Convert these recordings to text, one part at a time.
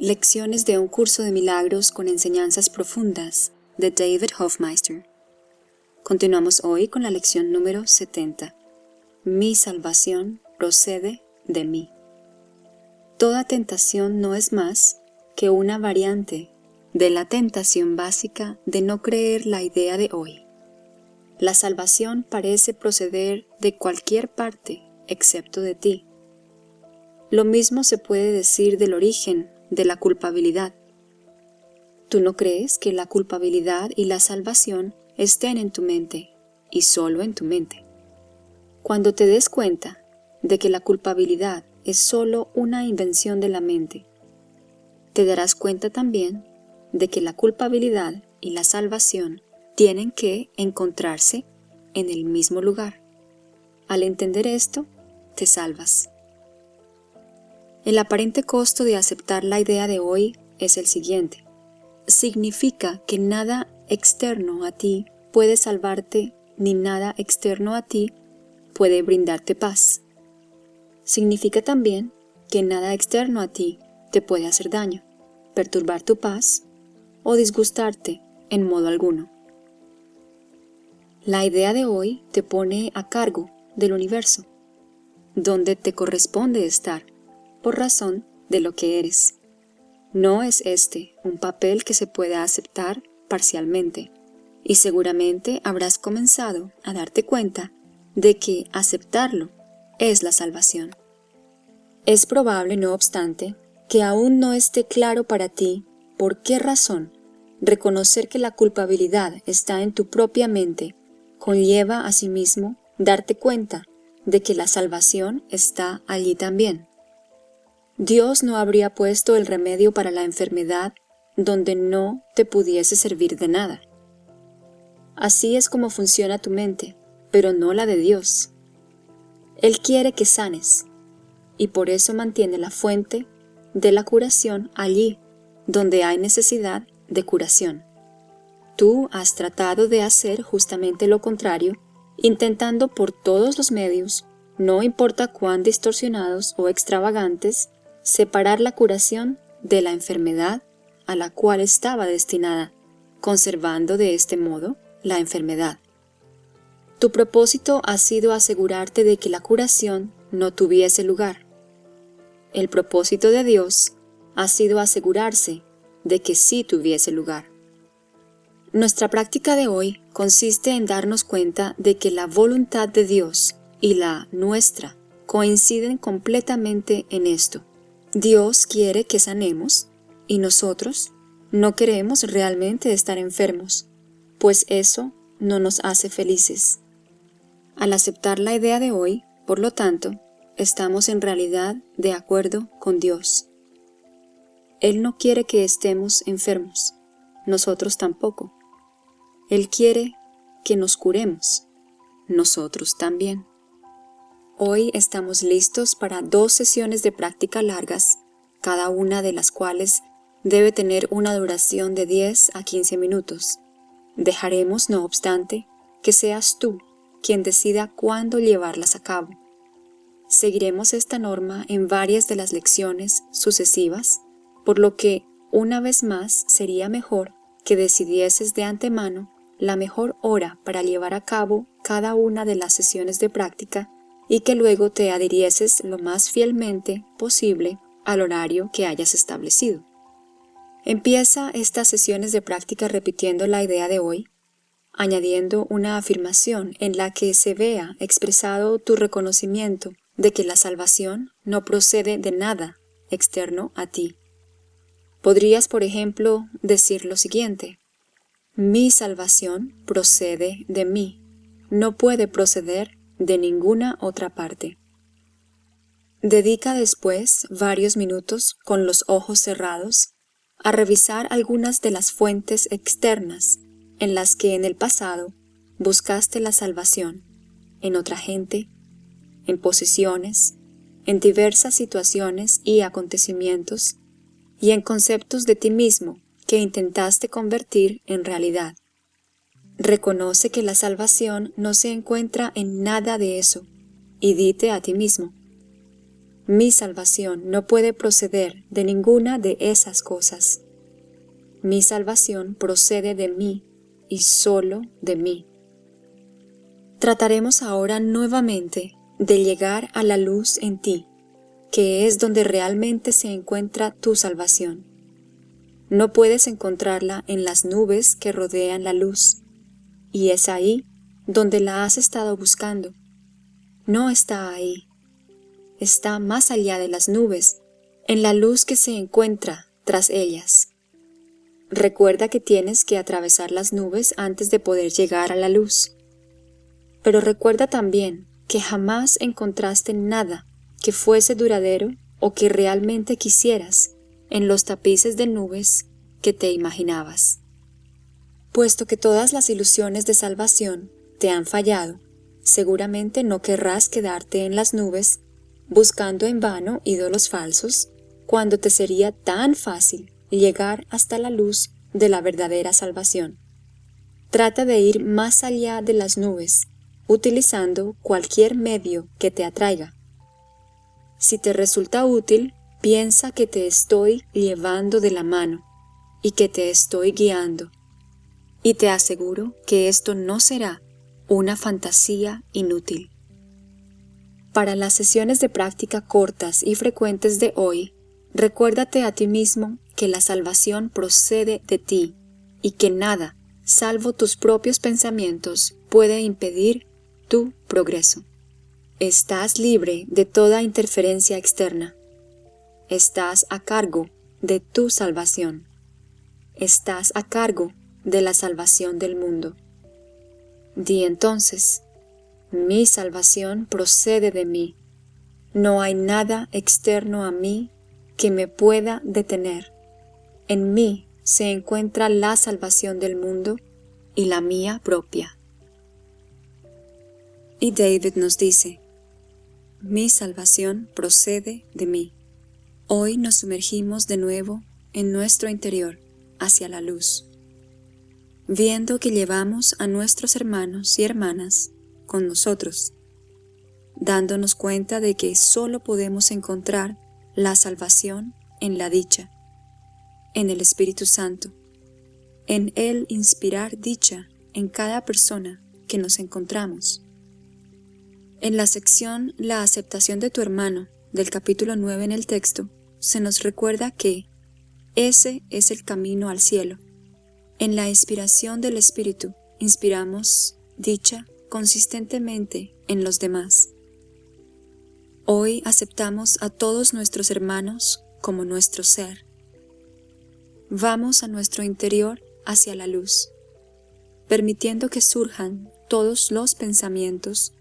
Lecciones de un curso de milagros con enseñanzas profundas de David Hofmeister. Continuamos hoy con la lección número 70. Mi salvación procede de mí. Toda tentación no es más que una variante de la tentación básica de no creer la idea de hoy. La salvación parece proceder de cualquier parte excepto de ti. Lo mismo se puede decir del origen de la culpabilidad. Tú no crees que la culpabilidad y la salvación estén en tu mente, y solo en tu mente. Cuando te des cuenta de que la culpabilidad es solo una invención de la mente, te darás cuenta también de que la culpabilidad y la salvación tienen que encontrarse en el mismo lugar. Al entender esto, te salvas. El aparente costo de aceptar la idea de hoy es el siguiente. Significa que nada externo a ti puede salvarte ni nada externo a ti puede brindarte paz. Significa también que nada externo a ti te puede hacer daño, perturbar tu paz o disgustarte en modo alguno. La idea de hoy te pone a cargo del universo, donde te corresponde estar por razón de lo que eres. No es este un papel que se pueda aceptar parcialmente, y seguramente habrás comenzado a darte cuenta de que aceptarlo es la salvación. Es probable, no obstante, que aún no esté claro para ti por qué razón reconocer que la culpabilidad está en tu propia mente conlleva asimismo darte cuenta de que la salvación está allí también. Dios no habría puesto el remedio para la enfermedad donde no te pudiese servir de nada. Así es como funciona tu mente, pero no la de Dios. Él quiere que sanes, y por eso mantiene la fuente de la curación allí donde hay necesidad de curación. Tú has tratado de hacer justamente lo contrario, intentando por todos los medios, no importa cuán distorsionados o extravagantes, separar la curación de la enfermedad a la cual estaba destinada, conservando de este modo la enfermedad. Tu propósito ha sido asegurarte de que la curación no tuviese lugar. El propósito de Dios ha sido asegurarse de que sí tuviese lugar. Nuestra práctica de hoy consiste en darnos cuenta de que la voluntad de Dios y la nuestra coinciden completamente en esto. Dios quiere que sanemos y nosotros no queremos realmente estar enfermos, pues eso no nos hace felices. Al aceptar la idea de hoy, por lo tanto, estamos en realidad de acuerdo con Dios. Él no quiere que estemos enfermos, nosotros tampoco. Él quiere que nos curemos, nosotros también. Hoy estamos listos para dos sesiones de práctica largas, cada una de las cuales debe tener una duración de 10 a 15 minutos. Dejaremos, no obstante, que seas tú quien decida cuándo llevarlas a cabo. Seguiremos esta norma en varias de las lecciones sucesivas, por lo que, una vez más, sería mejor que decidieses de antemano la mejor hora para llevar a cabo cada una de las sesiones de práctica y que luego te adhirieses lo más fielmente posible al horario que hayas establecido. Empieza estas sesiones de práctica repitiendo la idea de hoy, añadiendo una afirmación en la que se vea expresado tu reconocimiento de que la salvación no procede de nada externo a ti. Podrías, por ejemplo, decir lo siguiente, mi salvación procede de mí, no puede proceder de ninguna otra parte. Dedica después varios minutos con los ojos cerrados a revisar algunas de las fuentes externas en las que en el pasado buscaste la salvación, en otra gente, en posiciones, en diversas situaciones y acontecimientos, y en conceptos de ti mismo que intentaste convertir en realidad. Reconoce que la salvación no se encuentra en nada de eso y dite a ti mismo, Mi salvación no puede proceder de ninguna de esas cosas. Mi salvación procede de mí y solo de mí. Trataremos ahora nuevamente de llegar a la luz en ti, que es donde realmente se encuentra tu salvación. No puedes encontrarla en las nubes que rodean la luz, y es ahí donde la has estado buscando. No está ahí. Está más allá de las nubes, en la luz que se encuentra tras ellas. Recuerda que tienes que atravesar las nubes antes de poder llegar a la luz. Pero recuerda también que jamás encontraste nada que fuese duradero o que realmente quisieras en los tapices de nubes que te imaginabas. Puesto que todas las ilusiones de salvación te han fallado, seguramente no querrás quedarte en las nubes buscando en vano ídolos falsos, cuando te sería tan fácil llegar hasta la luz de la verdadera salvación. Trata de ir más allá de las nubes, utilizando cualquier medio que te atraiga. Si te resulta útil, piensa que te estoy llevando de la mano y que te estoy guiando. Y te aseguro que esto no será una fantasía inútil. Para las sesiones de práctica cortas y frecuentes de hoy, recuérdate a ti mismo que la salvación procede de ti y que nada, salvo tus propios pensamientos, puede impedir tu progreso. Estás libre de toda interferencia externa. Estás a cargo de tu salvación. Estás a cargo de la salvación del mundo. Di entonces, mi salvación procede de mí. No hay nada externo a mí que me pueda detener. En mí se encuentra la salvación del mundo y la mía propia. Y David nos dice, mi salvación procede de mí. Hoy nos sumergimos de nuevo en nuestro interior, hacia la luz, viendo que llevamos a nuestros hermanos y hermanas con nosotros, dándonos cuenta de que solo podemos encontrar la salvación en la dicha, en el Espíritu Santo, en Él inspirar dicha en cada persona que nos encontramos. En la sección La aceptación de tu hermano del capítulo 9 en el texto, se nos recuerda que ese es el camino al cielo. En la inspiración del Espíritu inspiramos dicha consistentemente en los demás. Hoy aceptamos a todos nuestros hermanos como nuestro ser vamos a nuestro interior hacia la luz, permitiendo que surjan todos los pensamientos,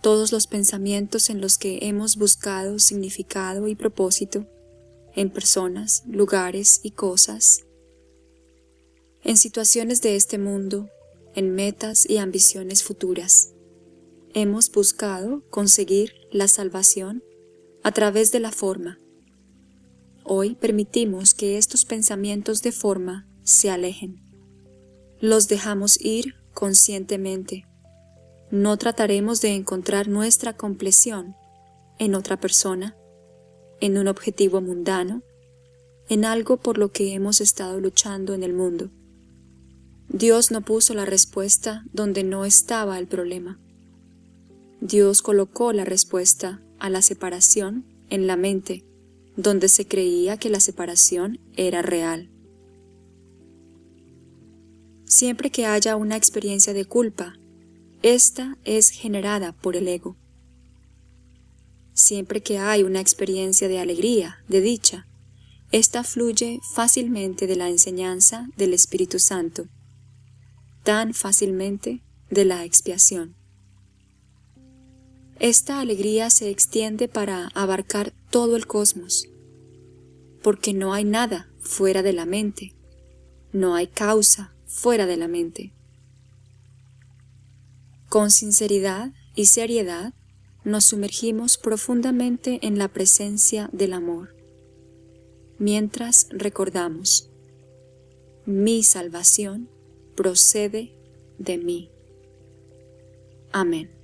todos los pensamientos en los que hemos buscado significado y propósito, en personas, lugares y cosas, en situaciones de este mundo, en metas y ambiciones futuras. Hemos buscado conseguir la salvación a través de la forma, Hoy permitimos que estos pensamientos de forma se alejen. Los dejamos ir conscientemente. No trataremos de encontrar nuestra compleción en otra persona, en un objetivo mundano, en algo por lo que hemos estado luchando en el mundo. Dios no puso la respuesta donde no estaba el problema. Dios colocó la respuesta a la separación en la mente donde se creía que la separación era real. Siempre que haya una experiencia de culpa, esta es generada por el ego. Siempre que hay una experiencia de alegría, de dicha, esta fluye fácilmente de la enseñanza del Espíritu Santo, tan fácilmente de la expiación. Esta alegría se extiende para abarcar todo el cosmos, porque no hay nada fuera de la mente, no hay causa fuera de la mente. Con sinceridad y seriedad nos sumergimos profundamente en la presencia del amor, mientras recordamos, mi salvación procede de mí. Amén.